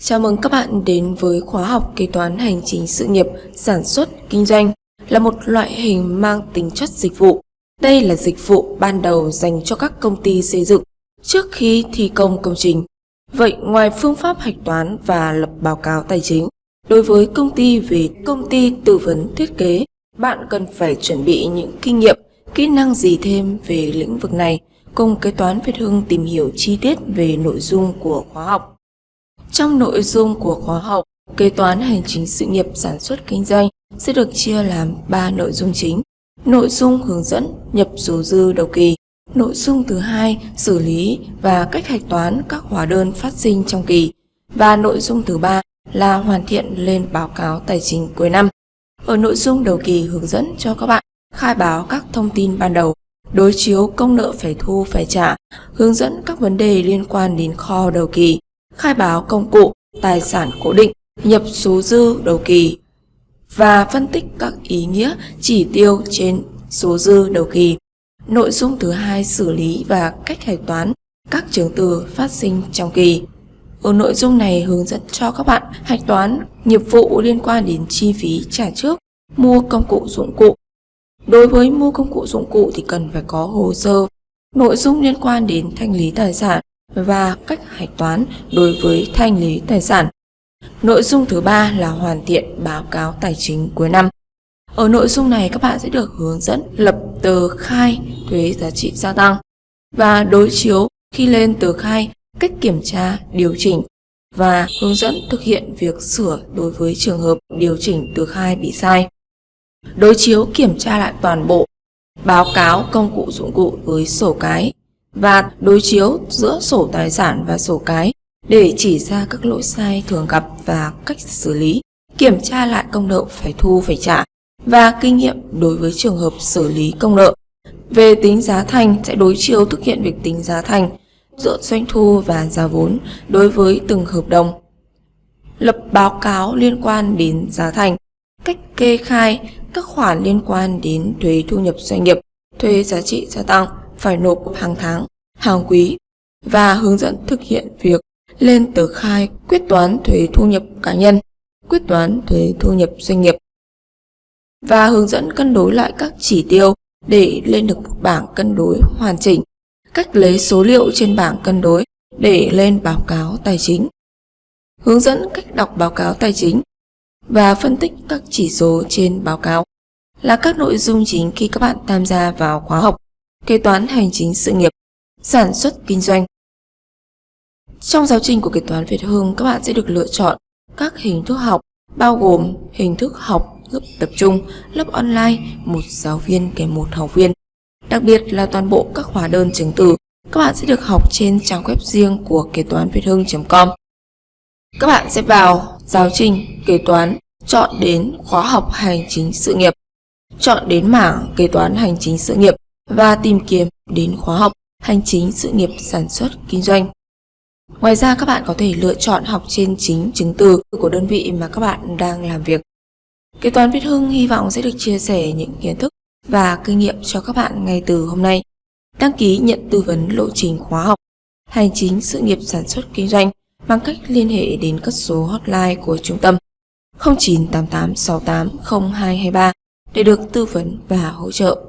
Chào mừng các bạn đến với khóa học kế toán hành chính sự nghiệp sản xuất kinh doanh là một loại hình mang tính chất dịch vụ. Đây là dịch vụ ban đầu dành cho các công ty xây dựng trước khi thi công công trình. Vậy ngoài phương pháp hạch toán và lập báo cáo tài chính, đối với công ty về công ty tư vấn thiết kế, bạn cần phải chuẩn bị những kinh nghiệm, kỹ năng gì thêm về lĩnh vực này cùng kế toán Việt Hưng tìm hiểu chi tiết về nội dung của khóa học. Trong nội dung của khóa học, kế toán hành chính sự nghiệp sản xuất kinh doanh sẽ được chia làm 3 nội dung chính. Nội dung hướng dẫn nhập số dư đầu kỳ, nội dung thứ hai xử lý và cách hạch toán các hóa đơn phát sinh trong kỳ và nội dung thứ ba là hoàn thiện lên báo cáo tài chính cuối năm. Ở nội dung đầu kỳ hướng dẫn cho các bạn khai báo các thông tin ban đầu, đối chiếu công nợ phải thu phải trả, hướng dẫn các vấn đề liên quan đến kho đầu kỳ, khai báo công cụ, tài sản cố định, nhập số dư đầu kỳ và phân tích các ý nghĩa chỉ tiêu trên số dư đầu kỳ. Nội dung thứ hai xử lý và cách hạch toán các chứng từ phát sinh trong kỳ. Ở nội dung này hướng dẫn cho các bạn hạch toán nghiệp vụ liên quan đến chi phí trả trước, mua công cụ dụng cụ. Đối với mua công cụ dụng cụ thì cần phải có hồ sơ, nội dung liên quan đến thanh lý tài sản và cách hạch toán đối với thanh lý tài sản. Nội dung thứ ba là hoàn thiện báo cáo tài chính cuối năm. Ở nội dung này các bạn sẽ được hướng dẫn lập tờ khai thuế giá trị gia tăng và đối chiếu khi lên tờ khai cách kiểm tra, điều chỉnh và hướng dẫn thực hiện việc sửa đối với trường hợp điều chỉnh tờ khai bị sai. Đối chiếu kiểm tra lại toàn bộ báo cáo công cụ dụng cụ với sổ cái và đối chiếu giữa sổ tài sản và sổ cái để chỉ ra các lỗi sai thường gặp và cách xử lý, kiểm tra lại công nợ phải thu phải trả và kinh nghiệm đối với trường hợp xử lý công nợ. Về tính giá thành sẽ đối chiếu thực hiện việc tính giá thành giữa doanh thu và giá vốn đối với từng hợp đồng. Lập báo cáo liên quan đến giá thành, cách kê khai các khoản liên quan đến thuế thu nhập doanh nghiệp, thuế giá trị gia tăng, phải nộp hàng tháng, hàng quý và hướng dẫn thực hiện việc lên tờ khai quyết toán thuế thu nhập cá nhân, quyết toán thuế thu nhập doanh nghiệp và hướng dẫn cân đối lại các chỉ tiêu để lên được một bảng cân đối hoàn chỉnh, cách lấy số liệu trên bảng cân đối để lên báo cáo tài chính, hướng dẫn cách đọc báo cáo tài chính và phân tích các chỉ số trên báo cáo là các nội dung chính khi các bạn tham gia vào khóa học kế toán hành chính sự nghiệp, sản xuất kinh doanh. Trong giáo trình của kế toán Việt Hưng, các bạn sẽ được lựa chọn các hình thức học bao gồm hình thức học lớp tập trung, lớp online, một giáo viên kèm một học viên. Đặc biệt là toàn bộ các hóa đơn chứng từ, các bạn sẽ được học trên trang web riêng của kế toán Việt Hưng.com. Các bạn sẽ vào giáo trình kế toán, chọn đến khóa học hành chính sự nghiệp, chọn đến mảng kế toán hành chính sự nghiệp và tìm kiếm đến khóa học hành chính, sự nghiệp sản xuất, kinh doanh. Ngoài ra, các bạn có thể lựa chọn học trên chính chứng từ của đơn vị mà các bạn đang làm việc. Kế toán Việt Hưng hy vọng sẽ được chia sẻ những kiến thức và kinh nghiệm cho các bạn ngay từ hôm nay. Đăng ký nhận tư vấn lộ trình khóa học, hành chính, sự nghiệp sản xuất, kinh doanh bằng cách liên hệ đến các số hotline của trung tâm 0988680223 để được tư vấn và hỗ trợ.